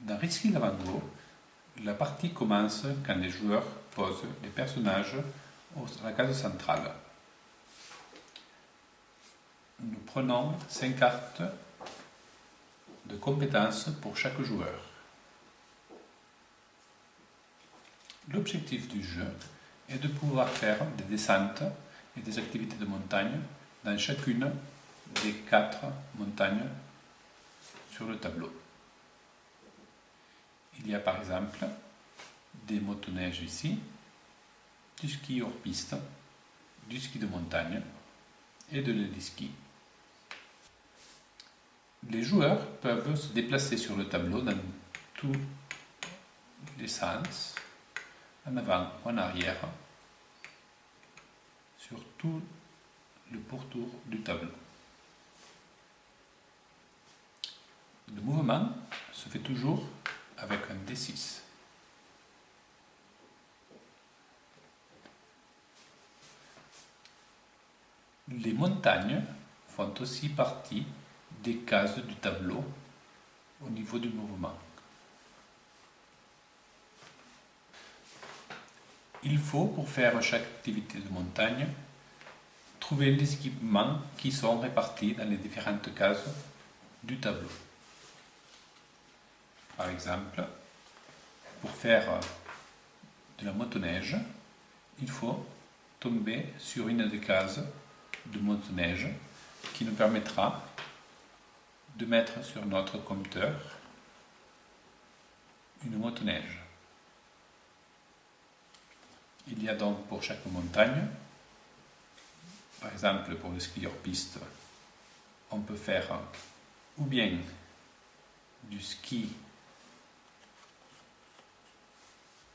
Dans Risky Lavango, la partie commence quand les joueurs posent les personnages à la case centrale. Nous prenons 5 cartes de compétences pour chaque joueur. L'objectif du jeu est de pouvoir faire des descentes et des activités de montagne dans chacune des quatre montagnes sur le tableau. Il y a par exemple des motoneiges ici, du ski hors piste, du ski de montagne et de l'héliski. Les joueurs peuvent se déplacer sur le tableau dans tous les sens, en avant ou en arrière, sur tout le pourtour du tableau. Le mouvement se fait toujours avec un D6. Les montagnes font aussi partie des cases du tableau au niveau du mouvement. Il faut, pour faire chaque activité de montagne, trouver les équipements qui sont répartis dans les différentes cases du tableau. Par exemple, pour faire euh, de la motoneige, il faut tomber sur une des cases de motoneige qui nous permettra de mettre sur notre compteur une motoneige. Il y a donc pour chaque montagne, par exemple pour le ski hors piste, on peut faire ou bien du ski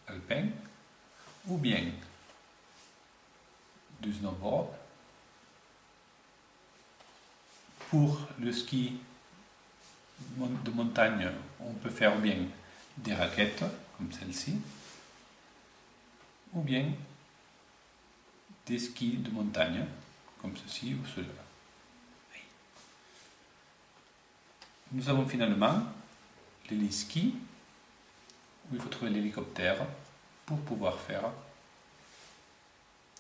alpin ou bien du snowboard. Pour le ski de montagne, on peut faire bien des raquettes comme celle-ci ou bien des skis de montagne comme ceci ou cela. Nous avons finalement les skis il faut trouver l'hélicoptère pour pouvoir faire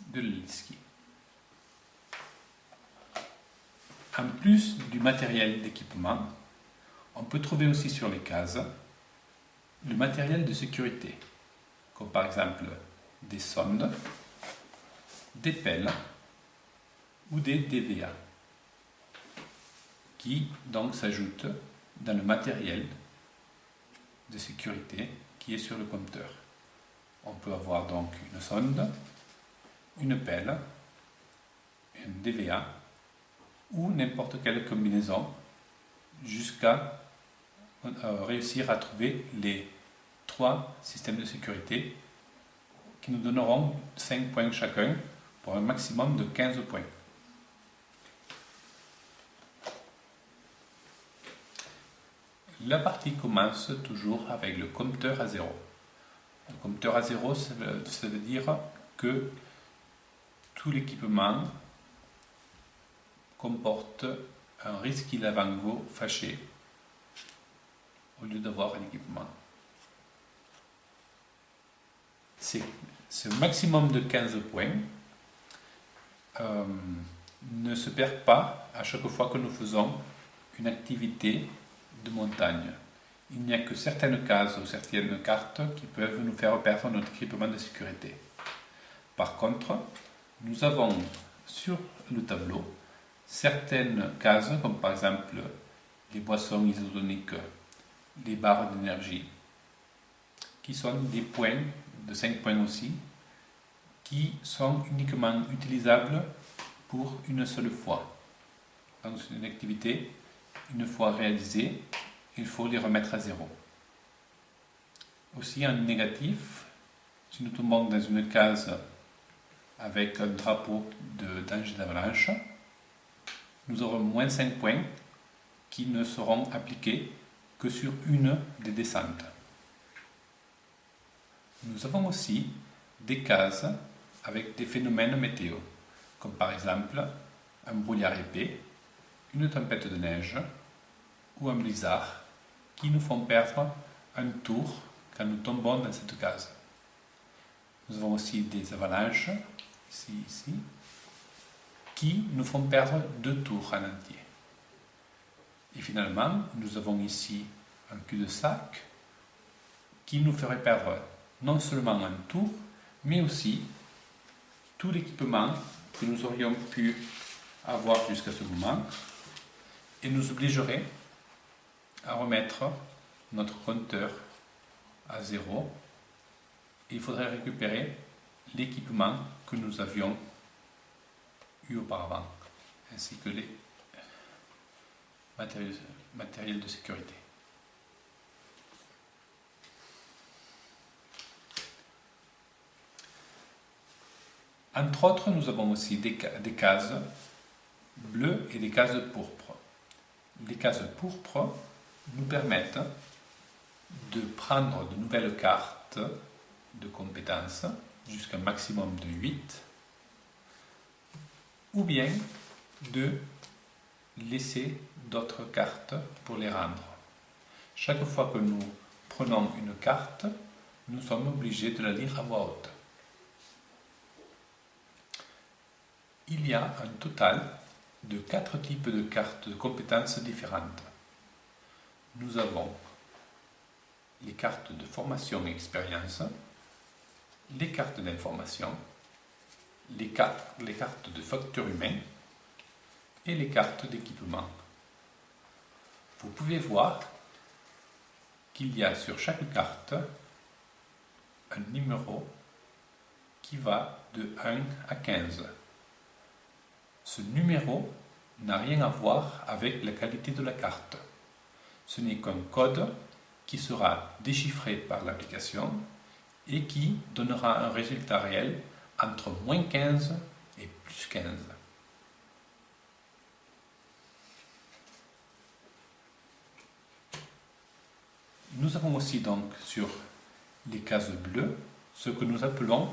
de l'héliski. En plus du matériel d'équipement, on peut trouver aussi sur les cases le matériel de sécurité, comme par exemple des sondes, des pelles ou des DVA, qui donc s'ajoutent dans le matériel de sécurité est sur le compteur. On peut avoir donc une sonde, une pelle, un DVA ou n'importe quelle combinaison jusqu'à euh, réussir à trouver les trois systèmes de sécurité qui nous donneront 5 points chacun pour un maximum de 15 points. La partie commence toujours avec le compteur à zéro. Le compteur à zéro, ça veut, dire que tout l'équipement comporte un risque lavango fâché au lieu d'avoir un équipement. Ce maximum de 15 points euh, ne se perd pas à chaque fois que nous faisons une activité de montagne. Il n'y a que certaines cases ou certaines cartes qui peuvent nous faire perdre notre équipement de sécurité. Par contre, nous avons sur le tableau certaines cases, comme par exemple les boissons isotoniques, les barres d'énergie, qui sont des points, de 5 points aussi, qui sont uniquement utilisables pour une seule fois. C'est une activité une fois réalisés, il faut les remettre à zéro. Aussi en négatif, si nous tombons dans une case avec un drapeau de danger d'avalanche, nous aurons moins 5 points qui ne seront appliqués que sur une des descentes. Nous avons aussi des cases avec des phénomènes météo, comme par exemple un brouillard épais, une tempête de neige ou un blizzard qui nous font perdre un tour quand nous tombons dans cette case. Nous avons aussi des avalanches, ici, ici, qui nous font perdre deux tours en entier. Et finalement, nous avons ici un cul-de-sac qui nous ferait perdre non seulement un tour, mais aussi tout l'équipement que nous aurions pu avoir jusqu'à ce moment et nous obligerait à remettre notre compteur à zéro. il faudrait récupérer l'équipement que nous avions eu auparavant, ainsi que les matériels de sécurité. Entre autres, nous avons aussi des, cases bleues et des cases pourpres. Les cases pourpres nous permettent de prendre de nouvelles cartes de compétences jusqu'à un maximum de 8 ou bien de laisser d'autres cartes pour les rendre. Chaque fois que nous prenons une carte, nous sommes obligés de la lire à voix haute. Il y a un total de quatre types de cartes de compétences différentes. Nous avons les cartes de formation et expérience, les cartes d'information, les, cartes, de facteur humain et les cartes d'équipement. Vous pouvez voir qu'il y a sur chaque carte un numéro qui va de 1 à 15. Ce numéro n'a rien à voir avec la qualité de la carte. Ce n'est qu'un code qui sera déchiffré par l'application et qui donnera un résultat réel entre moins 15 et plus 15. Nous avons aussi donc sur les cases bleues ce que nous appelons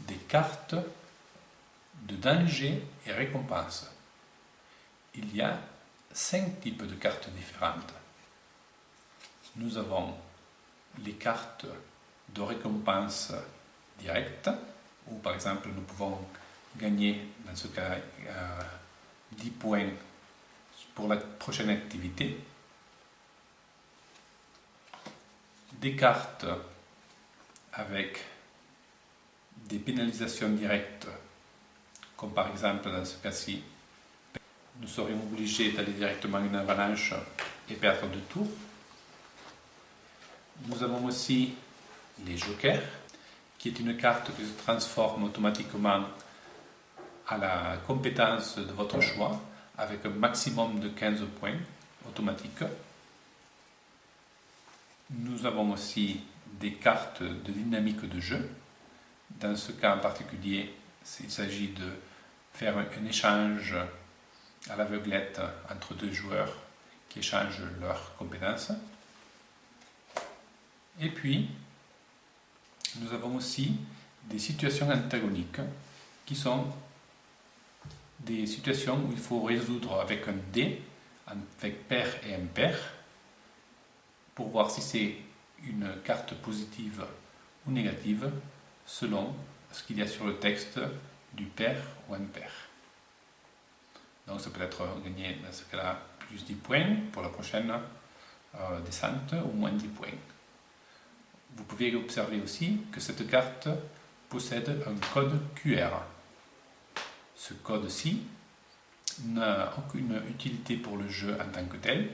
des cartes de danger et récompense. Il y a cinq types de cartes différentes. Nous avons les cartes de récompense directe, où par exemple nous pouvons gagner, dans ce cas, 10 euh, points pour la prochaine activité. Des cartes avec des pénalisations directes comme par exemple dans ce cas-ci, nous serions obligés d'aller directement une avalanche et perdre deux tours. Nous avons aussi les jokers, qui est une carte qui se transforme automatiquement à la compétence de votre choix, avec un maximum de 15 points automatiques. Nous avons aussi des cartes de dynamique de jeu. Dans ce cas en particulier, il s'agit de faire un, échange à l'aveuglette entre deux joueurs qui échangent leurs compétences. Et puis, nous avons aussi des situations antagoniques qui sont des situations où il faut résoudre avec un dé, avec pair et impair, pour voir si c'est une carte positive ou négative selon ce qu'il y a sur le texte du pair ou impair. Donc ça peut être gagné dans ce cas-là plus 10 points pour la prochaine euh, descente ou moins 10 points. Vous pouvez observer aussi que cette carte possède un code QR. Ce code-ci n'a aucune utilité pour le jeu en tant que tel,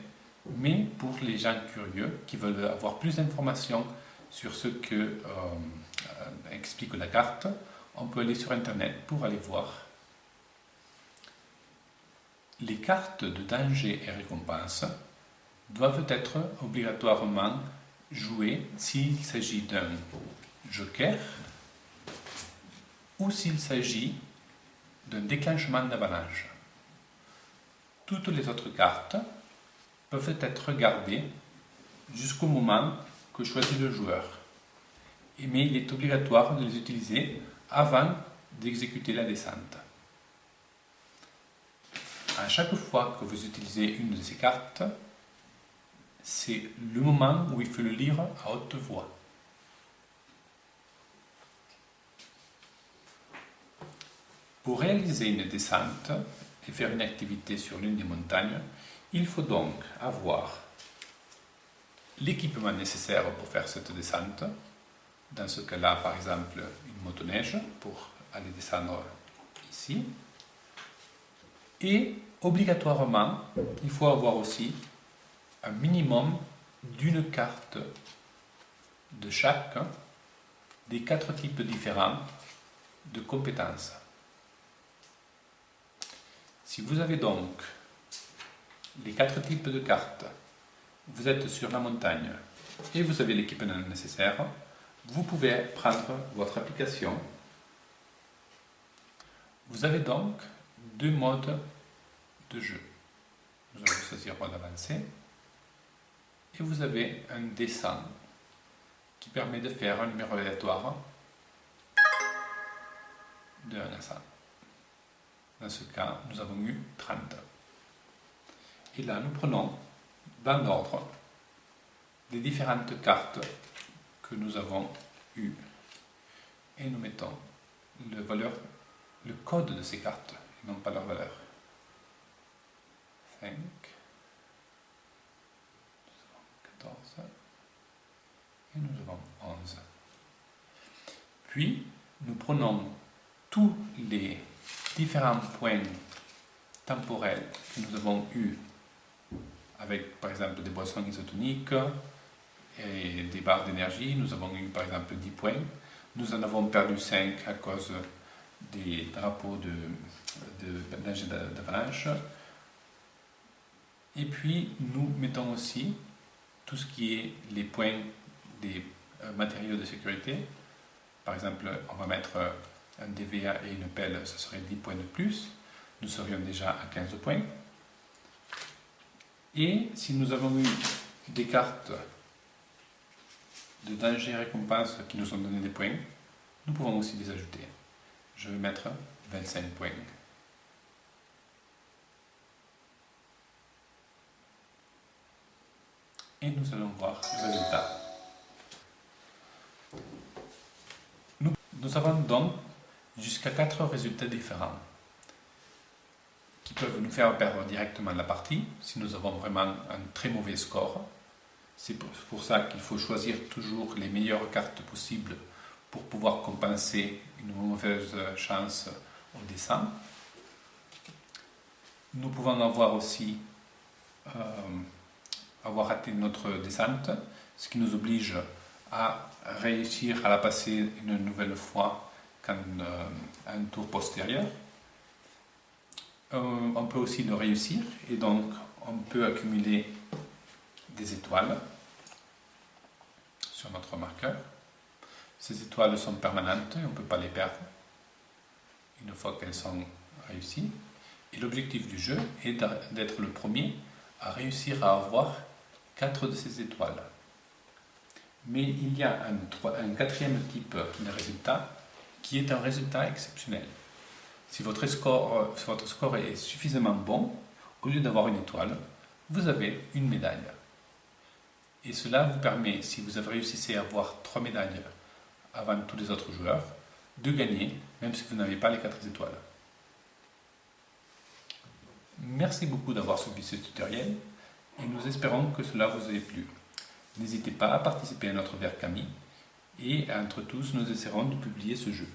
mais pour les gens curieux qui veulent avoir plus d'informations sur ce que euh, explique la carte, on peut aller sur Internet pour aller voir. Les cartes de danger et récompense doivent être obligatoirement jouées s'il s'agit d'un joker ou s'il s'agit d'un déclenchement d'avalanche. Toutes les autres cartes peuvent être gardées jusqu'au moment que choisit le joueur. Mais il est obligatoire de les utiliser avant d'exécuter la descente. À chaque fois que vous utilisez une de ces cartes, c'est le moment où il faut le lire à haute voix. Pour réaliser une descente et faire une activité sur l'une des montagnes, il faut donc avoir l'équipement nécessaire pour faire cette descente. Dans ce cas-là, par exemple, une motoneige pour aller descendre ici. Et obligatoirement, il faut avoir aussi un minimum d'une carte de chaque des quatre types différents de compétences. Si vous avez donc les quatre types de cartes, vous êtes sur la montagne et vous avez l'équipement nécessaire, vous pouvez prendre votre application. Vous avez donc deux modes de jeu. Nous allons choisir mode avancé et vous avez un dessin qui permet de faire un numéro aléatoire de 1 à 100. Dans ce cas, nous avons eu 30. Et là, nous prenons dans l'ordre les différentes cartes que nous avons eues et nous mettons le code de ces cartes et non pas leur valeur. 5, 14 et nous avons 11. Puis, nous prenons tous les différents points temporels que nous avons eus avec par exemple des boissons isotoniques et des barres d'énergie. Nous avons eu par exemple 10 points. Nous en avons perdu 5 à cause des drapeaux de, de, d'avalanche. Et puis nous mettons aussi tout ce qui est les points des euh, matériaux de sécurité. Par exemple, on va mettre un DVA et une pelle, ce serait 10 points de plus. Nous serions déjà à 15 points. Et si nous avons eu des cartes de danger et récompense qui nous ont donné des points, nous pouvons aussi les ajouter. Je vais mettre 25 points. Et nous allons voir le résultat. Nous, avons donc jusqu'à 4 résultats différents qui peuvent nous faire perdre directement la partie si nous avons vraiment un très mauvais score. C'est pour ça qu'il faut choisir toujours les meilleures cartes possibles pour pouvoir compenser une mauvaise chance au dessin. Nous pouvons avoir aussi euh, avoir raté notre descente, ce qui nous oblige à réussir à la passer une nouvelle fois qu'un euh, un tour postérieur. Euh, on peut aussi le réussir et donc on peut accumuler des étoiles sur notre marqueur. Ces étoiles sont permanentes on ne peut pas les perdre une fois qu'elles sont réussies. Et l'objectif du jeu est d'être le premier à réussir à avoir quatre de ces étoiles. Mais il y a un, quatrième type de résultat qui est un résultat exceptionnel. Si votre score, votre score est suffisamment bon, au lieu d'avoir une étoile, vous avez une médaille. Et cela vous permet, si vous avez réussi à avoir trois médailles avant tous les autres joueurs, de gagner, même si vous n'avez pas les quatre étoiles. Merci beaucoup d'avoir suivi ce tutoriel et nous espérons que cela vous ait plu. N'hésitez pas à participer à notre Camille et entre tous nous essaierons de publier ce jeu.